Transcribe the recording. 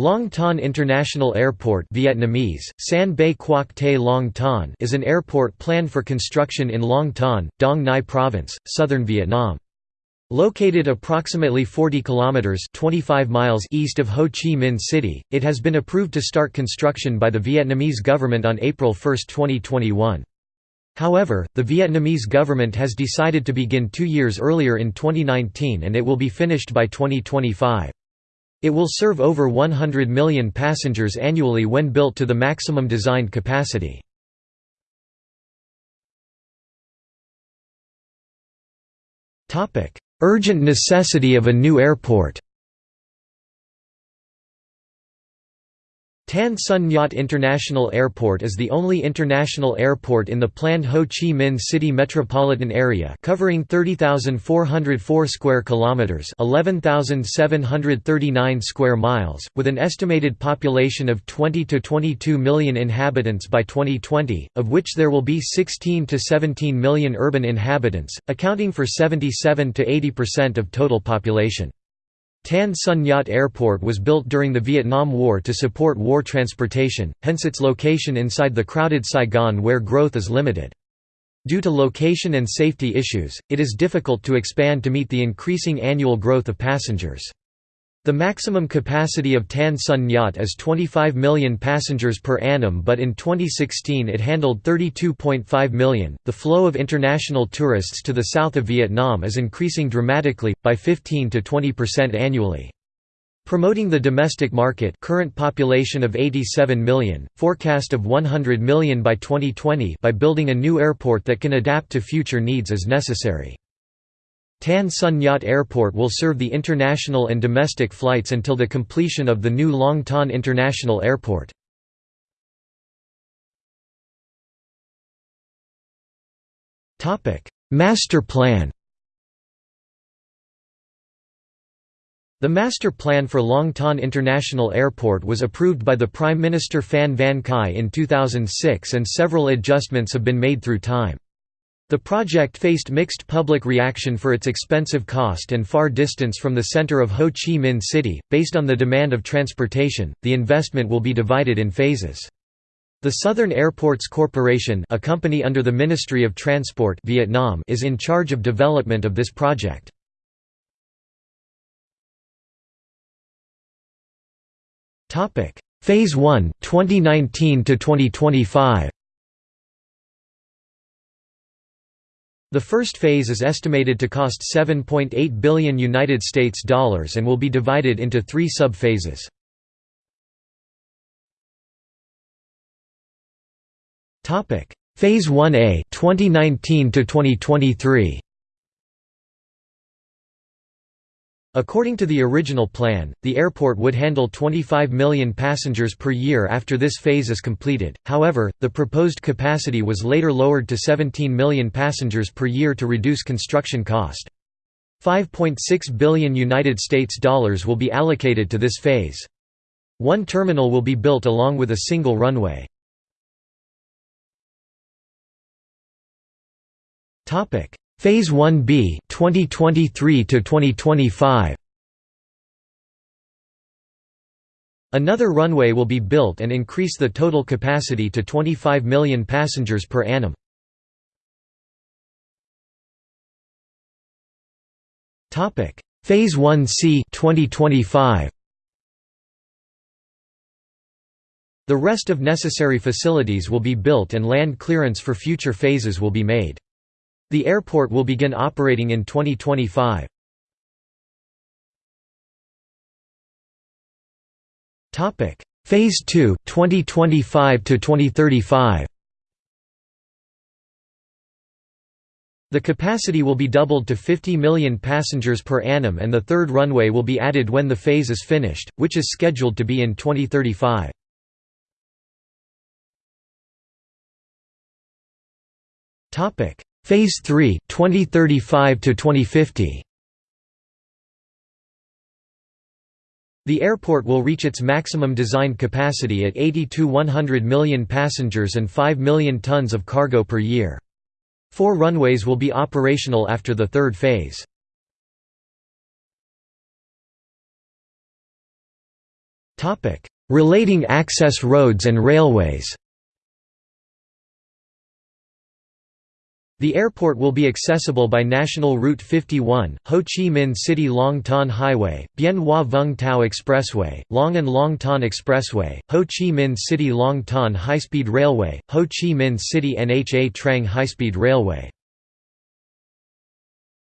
Long Thanh International Airport Vietnamese, San Bay Quoc Te Long Thanh is an airport planned for construction in Long Thanh, Dong Nai Province, southern Vietnam. Located approximately 40 kilometers 25 miles east of Ho Chi Minh City, it has been approved to start construction by the Vietnamese government on April 1, 2021. However, the Vietnamese government has decided to begin 2 years earlier in 2019 and it will be finished by 2025. It will serve over 100 million passengers annually when built to the maximum designed capacity. Urgent necessity of a new airport Tan Son Nhat International Airport is the only international airport in the planned Ho Chi Minh City metropolitan area covering 30,404 square kilometers, 11,739 square miles, with an estimated population of 20 to 22 million inhabitants by 2020, of which there will be 16 to 17 million urban inhabitants, accounting for 77 to 80% of total population. Tan Son Nhat Airport was built during the Vietnam War to support war transportation, hence its location inside the crowded Saigon where growth is limited. Due to location and safety issues, it is difficult to expand to meet the increasing annual growth of passengers. The maximum capacity of Tan Son Nhat is 25 million passengers per annum, but in 2016 it handled 32.5 million. The flow of international tourists to the south of Vietnam is increasing dramatically, by 15 to 20% annually. Promoting the domestic market current population of 87 million, forecast of 100 million by 2020 by building a new airport that can adapt to future needs as necessary. Tan Son Nhat Airport will serve the international and domestic flights until the completion of the new Long Thanh International Airport. Master plan The master plan for Long Thanh International Airport was approved by the Prime Minister Phan Van Khai in 2006 and several adjustments have been made through time. The project faced mixed public reaction for its expensive cost and far distance from the center of Ho Chi Minh City. Based on the demand of transportation, the investment will be divided in phases. The Southern Airports Corporation, a company under the Ministry of Transport Vietnam, is in charge of development of this project. Topic: Phase 1, 2019 to 2025. The first phase is estimated to cost 7.8 billion United States dollars and will be divided into 3 sub-phases. Topic: Phase 1A 2019 to 2023. According to the original plan, the airport would handle 25 million passengers per year after this phase is completed, however, the proposed capacity was later lowered to 17 million passengers per year to reduce construction cost. 5.6 billion United States dollars will be allocated to this phase. One terminal will be built along with a single runway. Phase 1B 2023 to 2025 Another runway will be built and increase the total capacity to 25 million passengers per annum. Topic: Phase 1C 2025 The rest of necessary facilities will be built and land clearance for future phases will be made. The airport will begin operating in 2025. Topic: Phase 2, 2025 to 2035. The capacity will be doubled to 50 million passengers per annum and the third runway will be added when the phase is finished, which is scheduled to be in 2035. Topic: Phase 3 2035 to 2050 The airport will reach its maximum designed capacity at 80 to 100 million passengers and 5 million tons of cargo per year. Four runways will be operational after the third phase. Relating access roads and railways The airport will be accessible by National Route 51, Ho Chi Minh City Long Thanh Highway, Bien Hoa Vung Tau Expressway, Long and Long Thanh Expressway, Ho Chi Minh City Long Thanh High-Speed Railway, Ho Chi Minh City Nha Trang High-Speed Railway.